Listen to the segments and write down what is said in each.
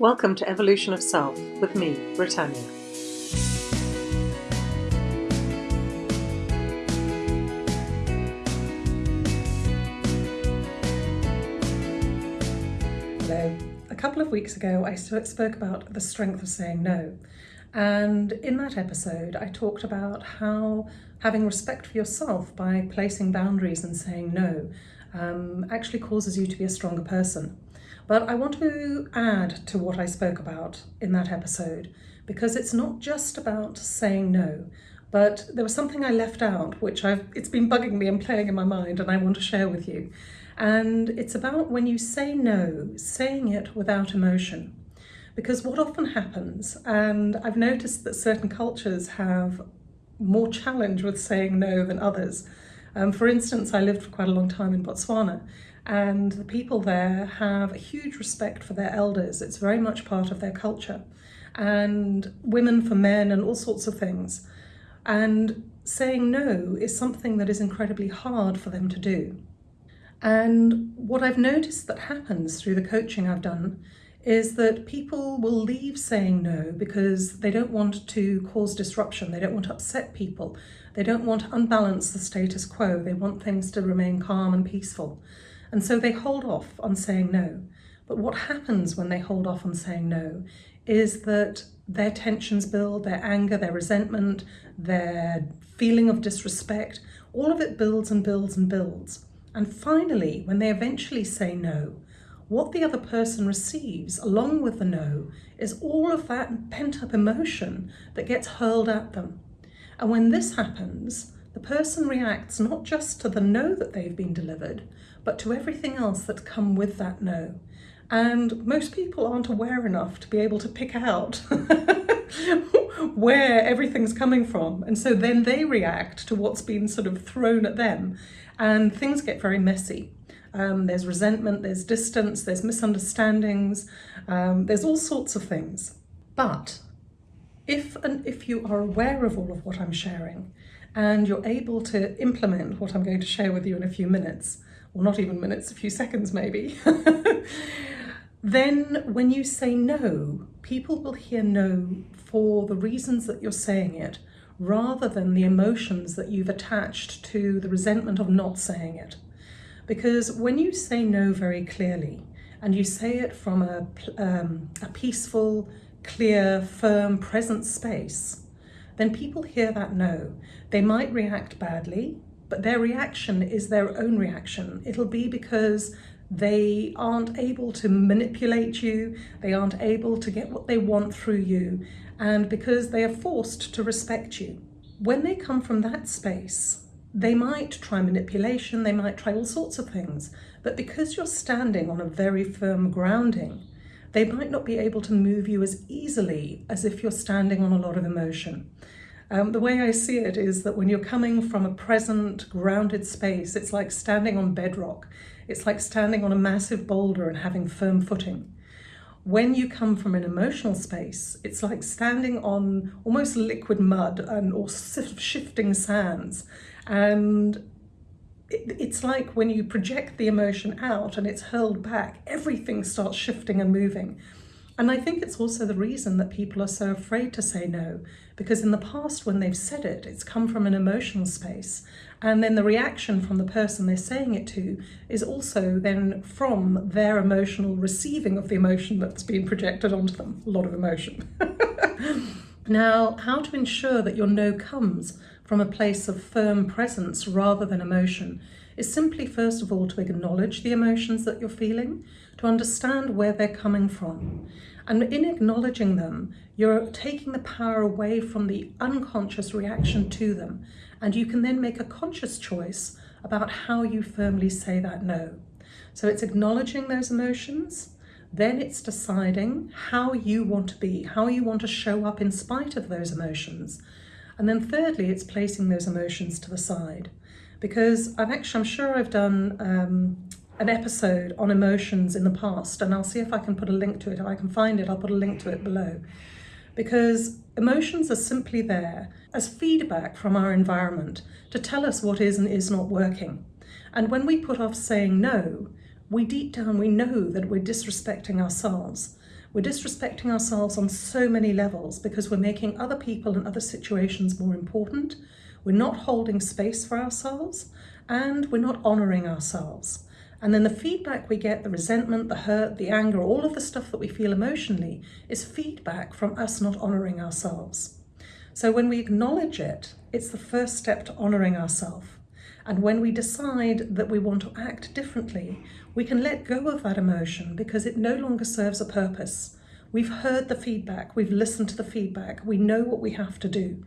Welcome to Evolution of Self with me, Britannia. Hello. A couple of weeks ago, I spoke about the strength of saying no. And in that episode, I talked about how having respect for yourself by placing boundaries and saying no um, actually causes you to be a stronger person. But I want to add to what I spoke about in that episode because it's not just about saying no, but there was something I left out which I've it's been bugging me and playing in my mind and I want to share with you. And it's about when you say no, saying it without emotion. Because what often happens, and I've noticed that certain cultures have more challenge with saying no than others. Um, for instance, I lived for quite a long time in Botswana and the people there have a huge respect for their elders. It's very much part of their culture. And women for men and all sorts of things. And saying no is something that is incredibly hard for them to do. And what I've noticed that happens through the coaching I've done is that people will leave saying no because they don't want to cause disruption, they don't want to upset people, they don't want to unbalance the status quo, they want things to remain calm and peaceful. And so they hold off on saying no. But what happens when they hold off on saying no is that their tensions build, their anger, their resentment, their feeling of disrespect, all of it builds and builds and builds. And finally, when they eventually say no, what the other person receives along with the no is all of that pent up emotion that gets hurled at them. And when this happens, the person reacts not just to the no that they've been delivered, but to everything else that's come with that no. And most people aren't aware enough to be able to pick out where everything's coming from. And so then they react to what's been sort of thrown at them and things get very messy. Um, there's resentment, there's distance, there's misunderstandings, um, there's all sorts of things. But if, and if you are aware of all of what I'm sharing and you're able to implement what I'm going to share with you in a few minutes, or not even minutes, a few seconds maybe, then when you say no, people will hear no for the reasons that you're saying it, rather than the emotions that you've attached to the resentment of not saying it. Because when you say no very clearly, and you say it from a, um, a peaceful, clear, firm, present space, then people hear that no. They might react badly, but their reaction is their own reaction. It'll be because they aren't able to manipulate you, they aren't able to get what they want through you, and because they are forced to respect you. When they come from that space, they might try manipulation, they might try all sorts of things, but because you're standing on a very firm grounding, they might not be able to move you as easily as if you're standing on a lot of emotion. Um, the way I see it is that when you're coming from a present, grounded space, it's like standing on bedrock. It's like standing on a massive boulder and having firm footing. When you come from an emotional space, it's like standing on almost liquid mud and or shifting sands. And it's like when you project the emotion out and it's hurled back, everything starts shifting and moving. And I think it's also the reason that people are so afraid to say no, because in the past when they've said it, it's come from an emotional space. And then the reaction from the person they're saying it to is also then from their emotional receiving of the emotion that's been projected onto them, a lot of emotion. now, how to ensure that your no comes from a place of firm presence rather than emotion is simply first of all to acknowledge the emotions that you're feeling, to understand where they're coming from. And in acknowledging them, you're taking the power away from the unconscious reaction to them. And you can then make a conscious choice about how you firmly say that no. So it's acknowledging those emotions, then it's deciding how you want to be, how you want to show up in spite of those emotions. And then thirdly, it's placing those emotions to the side because I've actually, I'm sure I've done um, an episode on emotions in the past and I'll see if I can put a link to it. If I can find it, I'll put a link to it below. Because emotions are simply there as feedback from our environment to tell us what is and is not working. And when we put off saying no, we deep down, we know that we're disrespecting ourselves. we're disrespecting ourselves on so many levels because we're making other people and other situations more important. We're not holding space for ourselves and we're not honouring ourselves. And then the feedback we get, the resentment, the hurt, the anger, all of the stuff that we feel emotionally is feedback from us not honouring ourselves. So when we acknowledge it, it's the first step to honouring ourselves. And when we decide that we want to act differently, we can let go of that emotion because it no longer serves a purpose. We've heard the feedback, we've listened to the feedback, we know what we have to do.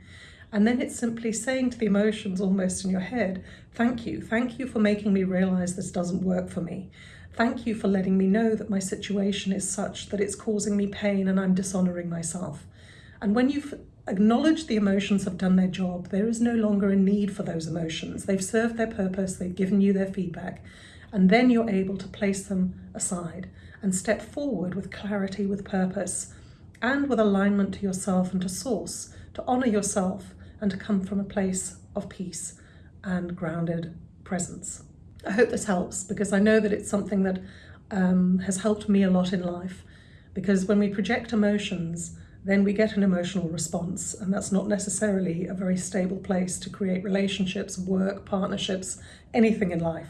And then it's simply saying to the emotions almost in your head, thank you, thank you for making me realize this doesn't work for me. Thank you for letting me know that my situation is such that it's causing me pain and I'm dishonoring myself. And when you've acknowledged the emotions have done their job, there is no longer a need for those emotions. They've served their purpose, they've given you their feedback, and then you're able to place them aside and step forward with clarity, with purpose, and with alignment to yourself and to source, to honour yourself and to come from a place of peace and grounded presence. I hope this helps because I know that it's something that um, has helped me a lot in life because when we project emotions, then we get an emotional response and that's not necessarily a very stable place to create relationships, work, partnerships, anything in life.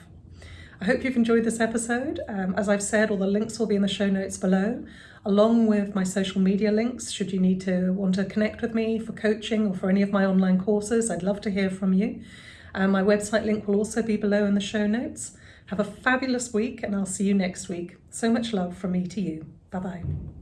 I hope you've enjoyed this episode. Um, as I've said, all the links will be in the show notes below, along with my social media links should you need to want to connect with me for coaching or for any of my online courses. I'd love to hear from you. Um, my website link will also be below in the show notes. Have a fabulous week and I'll see you next week. So much love from me to you. Bye-bye.